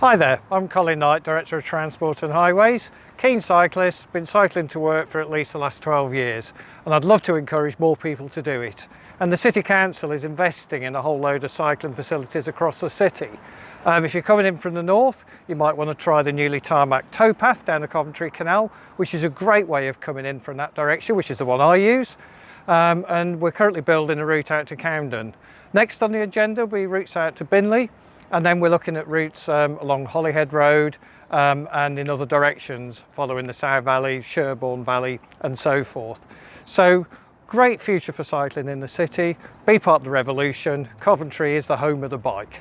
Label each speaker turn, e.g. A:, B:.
A: Hi there, I'm Colin Knight, Director of Transport and Highways. Keen cyclist, been cycling to work for at least the last 12 years and I'd love to encourage more people to do it. And the City Council is investing in a whole load of cycling facilities across the city. Um, if you're coming in from the north, you might want to try the newly tarmac towpath down the Coventry Canal, which is a great way of coming in from that direction, which is the one I use. Um, and we're currently building a route out to Camden. Next on the agenda will be routes out to Binley, and then we're looking at routes um, along Holyhead Road um, and in other directions following the Sowe Valley, Sherbourne Valley and so forth. So great future for cycling in the city. Be part of the revolution. Coventry is the home of the bike.